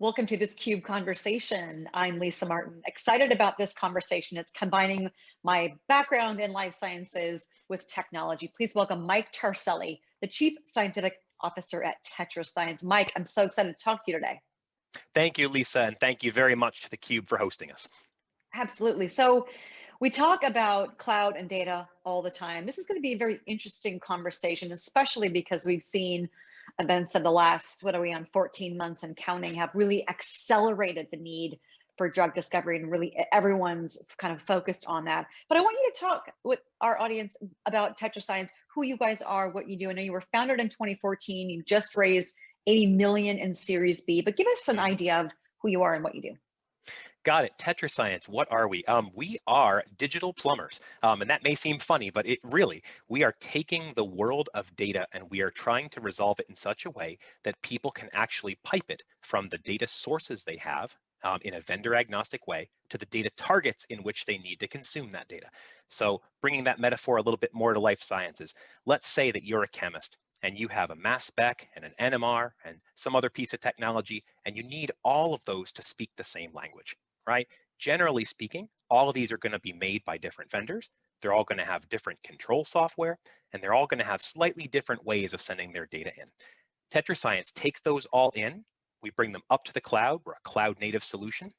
Welcome to this CUBE conversation. I'm Lisa Martin. Excited about this conversation. It's combining my background in life sciences with technology. Please welcome Mike Tarselli, the Chief Scientific Officer at TetraScience. Mike, I'm so excited to talk to you today. Thank you, Lisa, and thank you very much to theCUBE for hosting us. Absolutely. So we talk about cloud and data all the time. This is going to be a very interesting conversation, especially because we've seen events of the last, what are we on, 14 months and counting have really accelerated the need for drug discovery and really everyone's kind of focused on that. But I want you to talk with our audience about TetraScience, who you guys are, what you do. I know you were founded in 2014. You just raised 80 million in Series B, but give us an idea of who you are and what you do. Got it. TetraScience, what are we? Um, we are digital plumbers. Um, and that may seem funny, but it really, we are taking the world of data and we are trying to resolve it in such a way that people can actually pipe it from the data sources they have um, in a vendor agnostic way to the data targets in which they need to consume that data. So bringing that metaphor a little bit more to life sciences, let's say that you're a chemist and you have a mass spec and an NMR and some other piece of technology, and you need all of those to speak the same language right? Generally speaking, all of these are gonna be made by different vendors. They're all gonna have different control software, and they're all gonna have slightly different ways of sending their data in. TetraScience takes those all in, we bring them up to the cloud, we're a cloud native solution.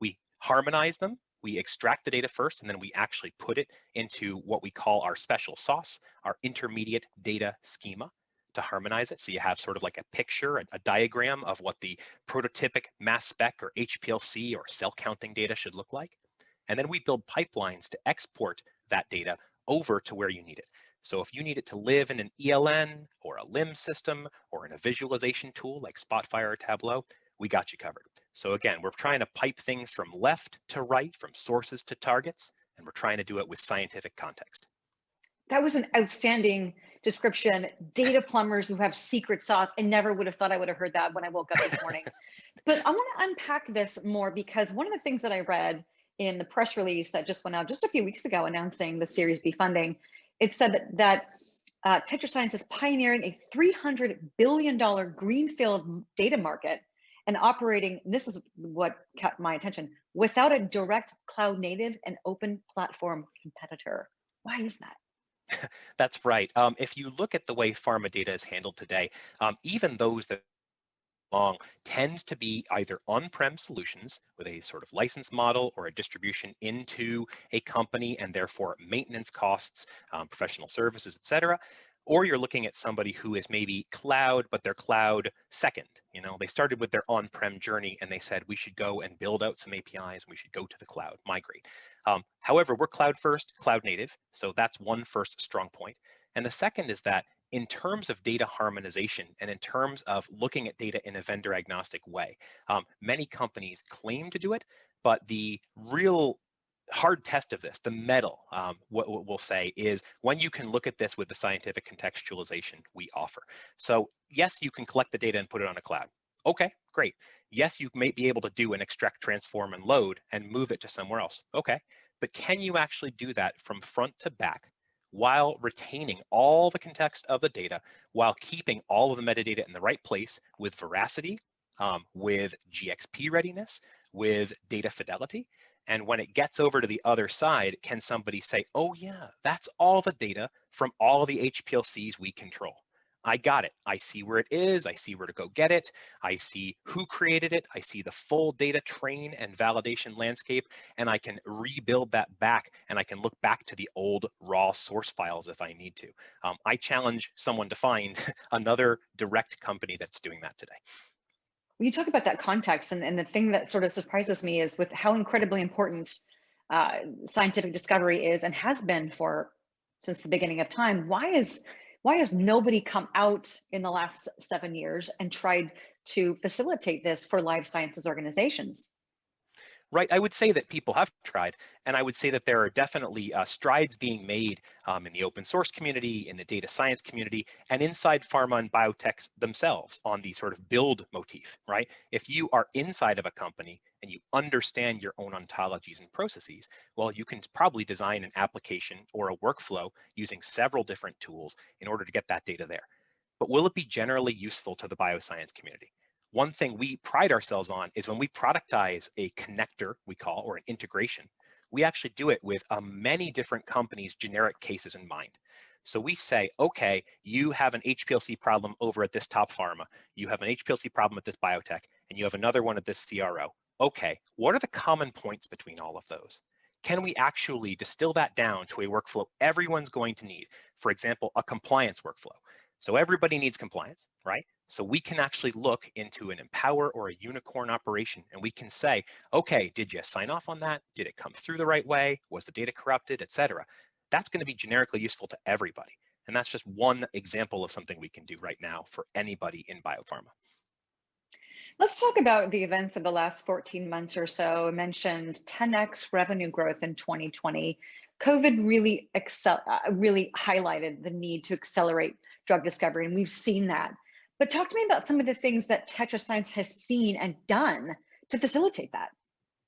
We harmonize them, we extract the data first, and then we actually put it into what we call our special sauce, our intermediate data schema to harmonize it. So you have sort of like a picture, a, a diagram of what the prototypic mass spec or HPLC or cell counting data should look like. And then we build pipelines to export that data over to where you need it. So if you need it to live in an ELN or a LIMS system or in a visualization tool like Spotfire or Tableau, we got you covered. So again, we're trying to pipe things from left to right, from sources to targets, and we're trying to do it with scientific context that was an outstanding description. Data plumbers who have secret sauce. I never would have thought I would have heard that when I woke up this morning. but I want to unpack this more because one of the things that I read in the press release that just went out just a few weeks ago announcing the Series B funding, it said that, that uh, TetraScience is pioneering a $300 billion greenfield data market and operating, this is what kept my attention, without a direct cloud native and open platform competitor. Why is that? That's right. Um, if you look at the way pharma data is handled today, um, even those that long tend to be either on-prem solutions with a sort of license model or a distribution into a company and therefore maintenance costs, um, professional services, et cetera, or you're looking at somebody who is maybe cloud, but they're cloud second. You know, they started with their on-prem journey and they said we should go and build out some APIs and we should go to the cloud, migrate. Um, however, we're cloud first, cloud native, so that's one first strong point. And the second is that in terms of data harmonization and in terms of looking at data in a vendor agnostic way, um, many companies claim to do it, but the real hard test of this, the mettle, um, what, what, we'll say is when you can look at this with the scientific contextualization we offer. So yes, you can collect the data and put it on a cloud. Okay, great. Yes, you may be able to do an extract, transform, and load and move it to somewhere else. Okay, but can you actually do that from front to back while retaining all the context of the data, while keeping all of the metadata in the right place with veracity, um, with GXP readiness, with data fidelity? And when it gets over to the other side, can somebody say, oh yeah, that's all the data from all the HPLCs we control. I got it. I see where it is. I see where to go get it. I see who created it. I see the full data train and validation landscape, and I can rebuild that back and I can look back to the old raw source files if I need to. Um, I challenge someone to find another direct company that's doing that today you talk about that context and, and the thing that sort of surprises me is with how incredibly important uh, scientific discovery is and has been for since the beginning of time why is why has nobody come out in the last seven years and tried to facilitate this for life sciences organizations right? I would say that people have tried, and I would say that there are definitely uh, strides being made um, in the open source community, in the data science community, and inside pharma and biotechs themselves on the sort of build motif, right? If you are inside of a company and you understand your own ontologies and processes, well, you can probably design an application or a workflow using several different tools in order to get that data there. But will it be generally useful to the bioscience community? One thing we pride ourselves on is when we productize a connector, we call, or an integration, we actually do it with uh, many different companies' generic cases in mind. So we say, okay, you have an HPLC problem over at this top pharma, you have an HPLC problem at this biotech, and you have another one at this CRO. Okay, what are the common points between all of those? Can we actually distill that down to a workflow everyone's going to need? For example, a compliance workflow. So everybody needs compliance, right? So we can actually look into an Empower or a Unicorn operation and we can say, okay, did you sign off on that? Did it come through the right way? Was the data corrupted, et cetera? That's gonna be generically useful to everybody. And that's just one example of something we can do right now for anybody in biopharma. Let's talk about the events of the last 14 months or so. I mentioned 10x revenue growth in 2020. COVID really excel, uh, really highlighted the need to accelerate drug discovery, and we've seen that. But talk to me about some of the things that TetraScience has seen and done to facilitate that.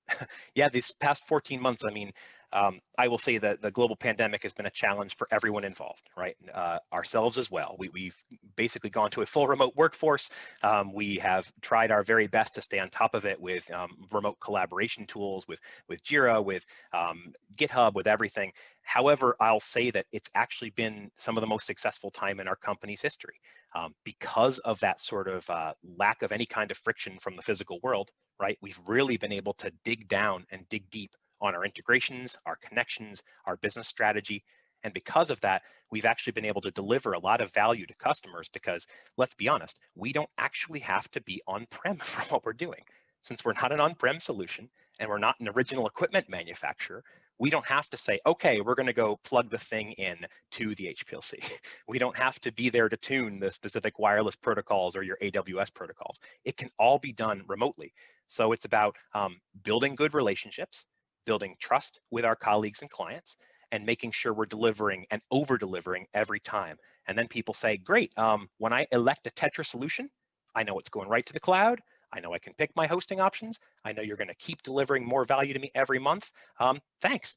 yeah, these past 14 months, I mean, um, I will say that the global pandemic has been a challenge for everyone involved, right? Uh, ourselves as well. We, have basically gone to a full remote workforce. Um, we have tried our very best to stay on top of it with um, remote collaboration tools, with, with Jira, with um, GitHub, with everything. However, I'll say that it's actually been some of the most successful time in our company's history um, because of that sort of uh, lack of any kind of friction from the physical world, right? We've really been able to dig down and dig deep on our integrations, our connections, our business strategy. And because of that, we've actually been able to deliver a lot of value to customers because let's be honest, we don't actually have to be on-prem for what we're doing. Since we're not an on-prem solution and we're not an original equipment manufacturer, we don't have to say, okay, we're going to go plug the thing in to the HPLC. We don't have to be there to tune the specific wireless protocols or your AWS protocols. It can all be done remotely. So it's about um, building good relationships, building trust with our colleagues and clients, and making sure we're delivering and over delivering every time. And then people say, great, um, when I elect a Tetra solution, I know it's going right to the cloud. I know I can pick my hosting options. I know you're going to keep delivering more value to me every month. Um, thanks.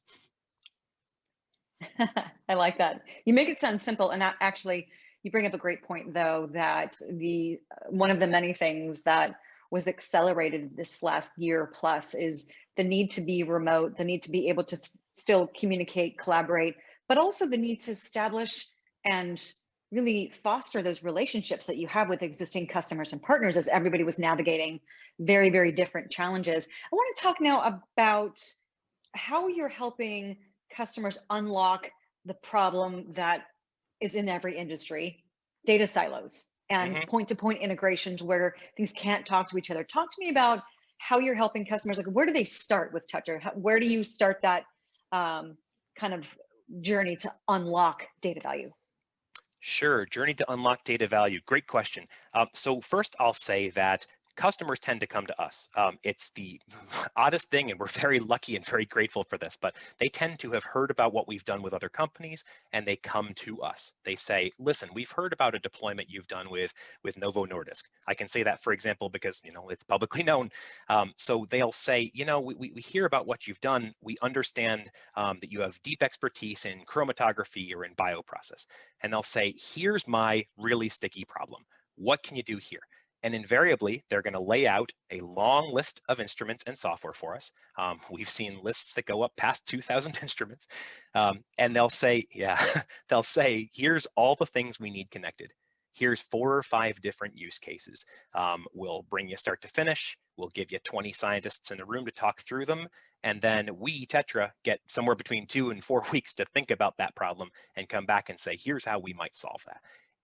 I like that. You make it sound simple, and that actually, you bring up a great point, though, that the one of the many things that was accelerated this last year plus is the need to be remote, the need to be able to still communicate, collaborate, but also the need to establish and really foster those relationships that you have with existing customers and partners as everybody was navigating very, very different challenges. I want to talk now about how you're helping customers unlock the problem that is in every industry, data silos and mm-hmm. point-to-point integrations where things can't talk to each other. Talk to me about how you're helping customers. Like, where do they start with Tetra? Where do you start that um, kind of journey to unlock data value? Sure, journey to unlock data value. Great question. Um, so first, I'll say that customers tend to come to us. Um, it's the oddest thing, and we're very lucky and very grateful for this, but they tend to have heard about what we've done with other companies and they come to us. They say, listen, we've heard about a deployment you've done with, with Novo Nordisk. I can say that, for example, because you know it's publicly known. Um, so they'll say, you know, we, we hear about what you've done. We understand um, that you have deep expertise in chromatography or in bioprocess. And they'll say, here's my really sticky problem. What can you do here? And invariably, they're going to lay out a long list of instruments and software for us. Um, we've seen lists that go up past 2,000 instruments. Um, and they'll say, yeah, they'll say, here's all the things we need connected. Here's four or five different use cases. Um, we'll bring you start to finish. We'll give you 20 scientists in the room to talk through them. And then we, Tetra, get somewhere between two and four weeks to think about that problem and come back and say, here's how we might solve that.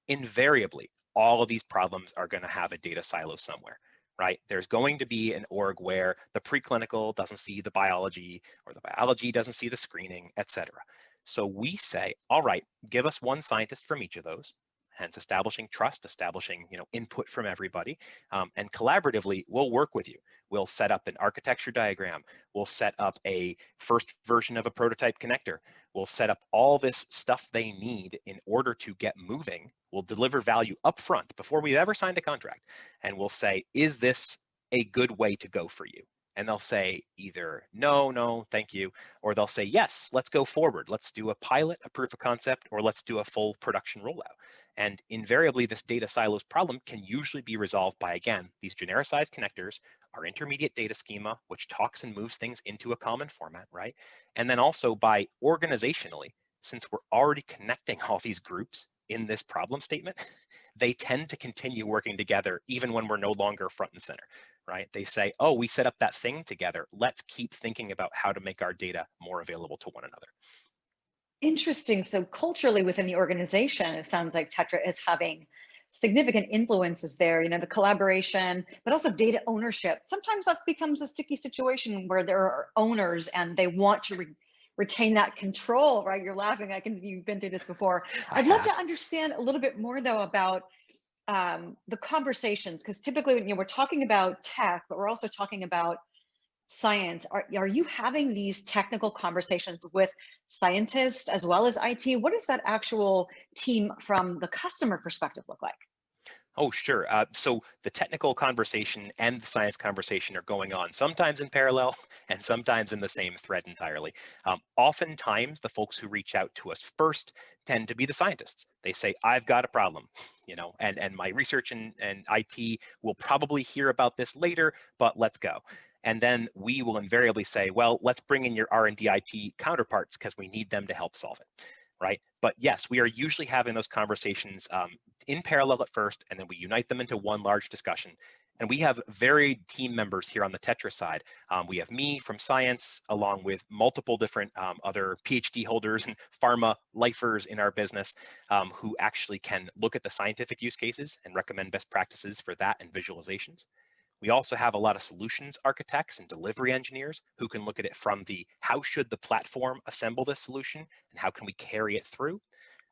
Invariably, all of these problems are going to have a data silo somewhere right? There's going to be an org where the preclinical doesn't see the biology or the biology doesn't see the screening, et cetera. So we say, all right, give us one scientist from each of those, hence establishing trust, establishing you know input from everybody, um, and collaboratively we'll work with you. We'll set up an architecture diagram. We'll set up a first version of a prototype connector. We'll set up all this stuff they need in order to get moving. We'll deliver value upfront before we've ever signed a contract, and we'll say, is this a good way to go for you? and they'll say either no, no, thank you, or they'll say yes, let's go forward. Let's do a pilot, a proof of concept, or let's do a full production rollout. And invariably, this data silos problem can usually be resolved by, again, these genericized connectors, our intermediate data schema, which talks and moves things into a common format, right? And then also by organizationally, since we're already connecting all these groups in this problem statement, they tend to continue working together even when we're no longer front and center, right? They say, oh, we set up that thing together. Let's keep thinking about how to make our data more available to one another. Interesting. So culturally within the organization, it sounds like Tetra is having significant influences there, you know, the collaboration, but also data ownership. Sometimes that becomes a sticky situation where there are owners and they want to re retain that control, right? You're laughing, I can, you've been through this before. I'd love to understand a little bit more though about um, the conversations, because typically when you know, we're talking about tech, but we're also talking about science. Are, are you having these technical conversations with scientists as well as IT? What does that actual team from the customer perspective look like? Oh, sure. Uh, so the technical conversation and the science conversation are going on sometimes in parallel and sometimes in the same thread entirely. Um, oftentimes, the folks who reach out to us first tend to be the scientists. They say, I've got a problem, you know, and, and my research and, and IT will probably hear about this later, but let's go. And then we will invariably say, well, let's bring in your R&D IT counterparts because we need them to help solve it right? But yes, we are usually having those conversations um, in parallel at first, and then we unite them into one large discussion. And we have varied team members here on the Tetra side. Um, we have me from science, along with multiple different um, other PhD holders and pharma lifers in our business um, who actually can look at the scientific use cases and recommend best practices for that and visualizations. We also have a lot of solutions architects and delivery engineers who can look at it from the how should the platform assemble this solution and how can we carry it through.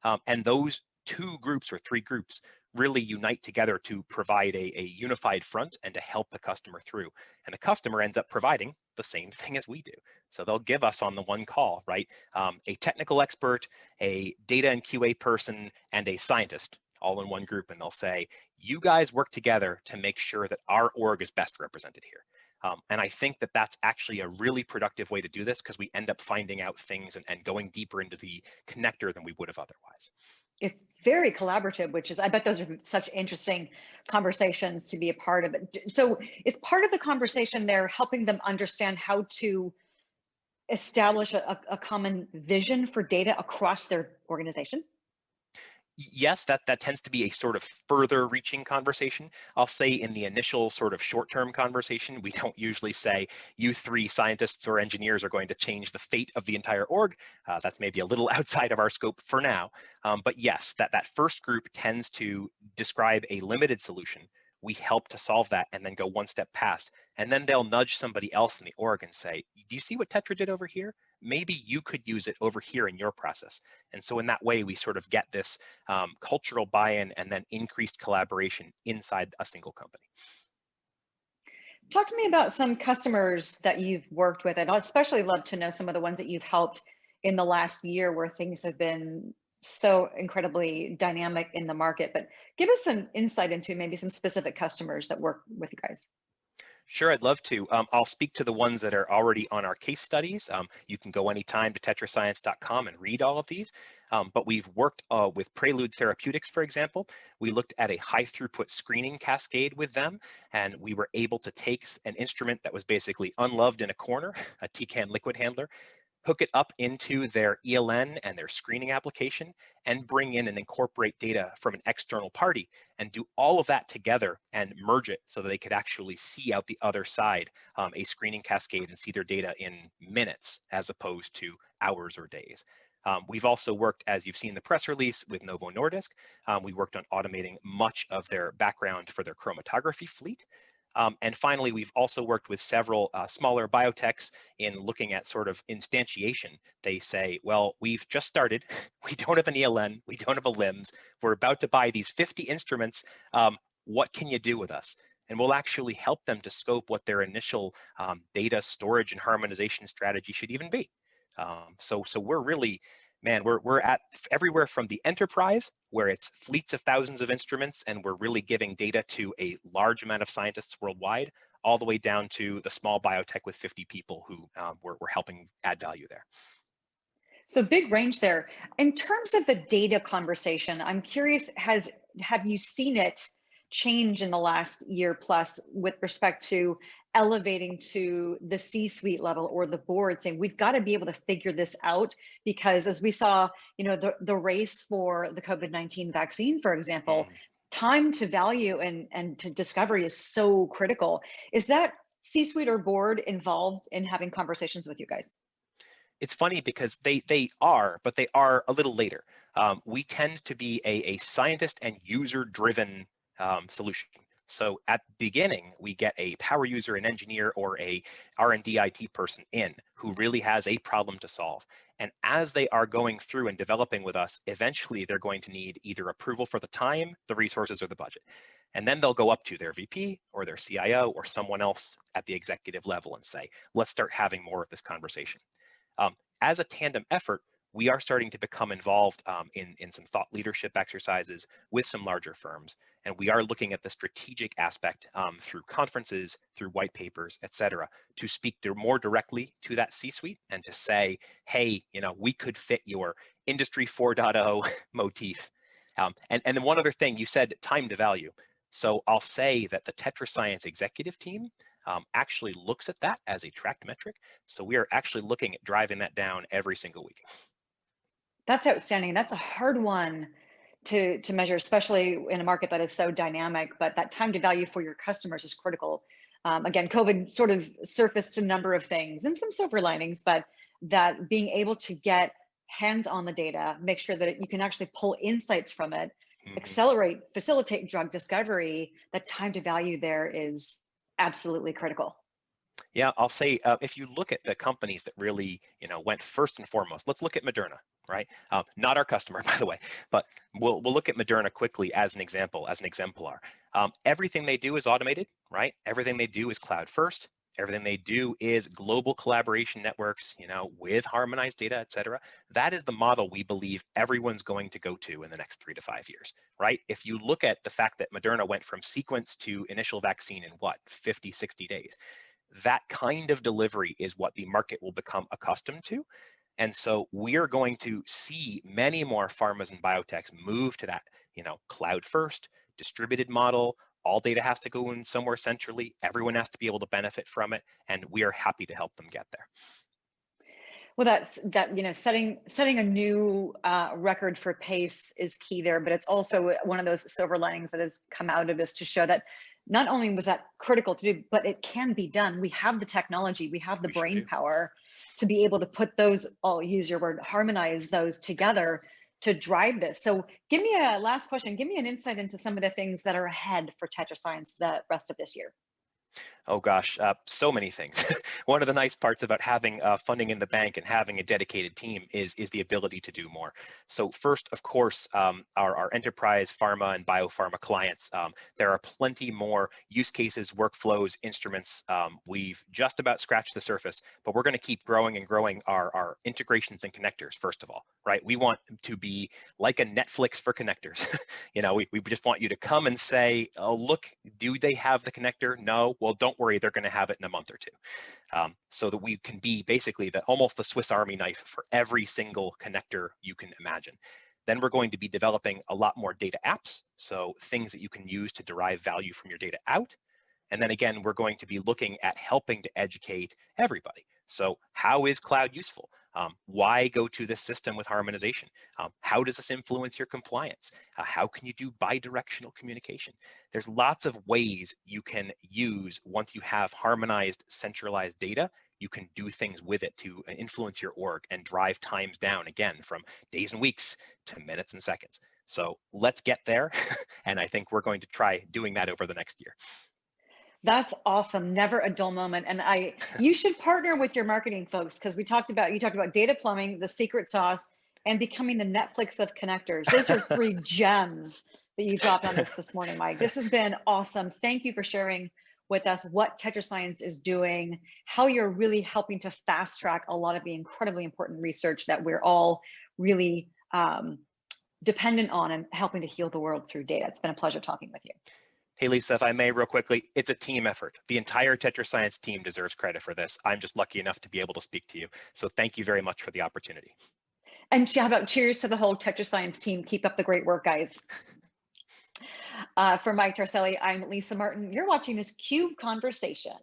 Um, and those two groups or three groups really unite together to provide a, a unified front and to help the customer through. And the customer ends up providing the same thing as we do. So they'll give us on the one call, right? Um, a technical expert, a data and QA person, and a scientist all in one group and they'll say, you guys work together to make sure that our org is best represented here. Um, and I think that that's actually a really productive way to do this because we end up finding out things and, and going deeper into the connector than we would have otherwise. It's very collaborative, which is, I bet those are such interesting conversations to be a part of. So is part of the conversation there helping them understand how to establish a, a common vision for data across their organization? Yes, that, that tends to be a sort of further reaching conversation. I'll say in the initial sort of short-term conversation, we don't usually say you three scientists or engineers are going to change the fate of the entire org. Uh, that's maybe a little outside of our scope for now. Um, but yes, that, that first group tends to describe a limited solution we help to solve that and then go one step past. And then they'll nudge somebody else in the org and say, do you see what Tetra did over here? Maybe you could use it over here in your process. And so in that way, we sort of get this um, cultural buy-in and then increased collaboration inside a single company. Talk to me about some customers that you've worked with. And I'd especially love to know some of the ones that you've helped in the last year where things have been so incredibly dynamic in the market, but give us some insight into maybe some specific customers that work with you guys. Sure, I'd love to. Um, I'll speak to the ones that are already on our case studies. Um, you can go anytime to tetrascience.com and read all of these. Um, but we've worked uh, with Prelude Therapeutics, for example. We looked at a high throughput screening cascade with them, and we were able to take an instrument that was basically unloved in a corner, a Tecan liquid handler, hook it up into their ELN and their screening application and bring in and incorporate data from an external party and do all of that together and merge it so that they could actually see out the other side um, a screening cascade and see their data in minutes as opposed to hours or days. Um, we've also worked, as you've seen in the press release, with Novo Nordisk. Um, we worked on automating much of their background for their chromatography fleet. Um, and finally, we've also worked with several uh, smaller biotechs in looking at sort of instantiation. They say, well, we've just started. We don't have an ELN. We don't have a LIMS. We're about to buy these 50 instruments. Um, what can you do with us? And we'll actually help them to scope what their initial um, data storage and harmonization strategy should even be. Um, so, so we're really man, we're, we're at everywhere from the enterprise, where it's fleets of thousands of instruments, and we're really giving data to a large amount of scientists worldwide, all the way down to the small biotech with 50 people who um, we're, we're helping add value there. So big range there. In terms of the data conversation, I'm curious, has have you seen it change in the last year plus with respect to elevating to the C-suite level or the board saying we've got to be able to figure this out because as we saw, you know, the, the race for the COVID-19 vaccine, for example, mm. time to value and, and to discovery is so critical. Is that C-suite or board involved in having conversations with you guys? It's funny because they they are, but they are a little later. Um, we tend to be a, a scientist and user driven um, solution. So at the beginning, we get a power user, an engineer, or a R&D IT person in who really has a problem to solve. And as they are going through and developing with us, eventually they're going to need either approval for the time, the resources, or the budget. And then they'll go up to their VP or their CIO or someone else at the executive level and say, let's start having more of this conversation. Um, as a tandem effort, we are starting to become involved um, in, in some thought leadership exercises with some larger firms. And we are looking at the strategic aspect um, through conferences, through white papers, et cetera, to speak more directly to that C-suite and to say, hey, you know, we could fit your industry 4.0 motif. Um, and, and then one other thing, you said time to value. So I'll say that the TetraScience executive team um, actually looks at that as a tracked metric. So we are actually looking at driving that down every single week. That's outstanding. That's a hard one to, to measure, especially in a market that is so dynamic, but that time to value for your customers is critical. Um, again, COVID sort of surfaced a number of things and some silver linings, but that being able to get hands on the data, make sure that you can actually pull insights from it, mm -hmm. accelerate, facilitate drug discovery, that time to value there is absolutely critical. Yeah, I'll say uh, if you look at the companies that really, you know, went first and foremost, let's look at Moderna, right? Um, not our customer, by the way, but we'll we'll look at Moderna quickly as an example, as an exemplar. Um, everything they do is automated, right? Everything they do is cloud first. Everything they do is global collaboration networks, you know, with harmonized data, et cetera. That is the model we believe everyone's going to go to in the next three to five years, right? If you look at the fact that Moderna went from sequence to initial vaccine in what, 50, 60 days, that kind of delivery is what the market will become accustomed to. And so we are going to see many more pharmas and biotechs move to that, you know, cloud first, distributed model, all data has to go in somewhere centrally. Everyone has to be able to benefit from it, and we are happy to help them get there. Well, that's that you know setting setting a new uh, record for pace is key there, but it's also one of those silver linings that has come out of this to show that not only was that critical to do, but it can be done. We have the technology, we have the we brain power to be able to put those. I'll use your word, harmonize those together to drive this. So give me a last question. Give me an insight into some of the things that are ahead for TetraScience the rest of this year. Oh gosh, uh, so many things. One of the nice parts about having uh, funding in the bank and having a dedicated team is, is the ability to do more. So first, of course, um, our, our enterprise pharma and biopharma clients, um, there are plenty more use cases, workflows, instruments. Um, we've just about scratched the surface, but we're gonna keep growing and growing our, our integrations and connectors, first of all, right? We want to be like a Netflix for connectors. you know, we, we just want you to come and say, oh, look, do they have the connector? No, well, don't worry, they're going to have it in a month or two. Um, so that we can be basically the, almost the Swiss Army knife for every single connector you can imagine. Then we're going to be developing a lot more data apps, so things that you can use to derive value from your data out. And then again, we're going to be looking at helping to educate everybody. So how is cloud useful? Um, why go to this system with harmonization? Um, how does this influence your compliance? Uh, how can you do bidirectional communication? There's lots of ways you can use once you have harmonized, centralized data, you can do things with it to uh, influence your org and drive times down again from days and weeks to minutes and seconds. So let's get there. and I think we're going to try doing that over the next year. That's awesome. Never a dull moment. And I, you should partner with your marketing folks because we talked about, you talked about data plumbing, the secret sauce, and becoming the Netflix of connectors. Those are three gems that you dropped on us this morning, Mike. This has been awesome. Thank you for sharing with us what TetraScience is doing, how you're really helping to fast track a lot of the incredibly important research that we're all really um, dependent on and helping to heal the world through data. It's been a pleasure talking with you. Hey, Lisa, if I may real quickly, it's a team effort. The entire TetraScience team deserves credit for this. I'm just lucky enough to be able to speak to you. So thank you very much for the opportunity. And shout out cheers to the whole TetraScience team. Keep up the great work, guys. Uh, for Mike Tarselli, I'm Lisa Martin. You're watching this CUBE conversation.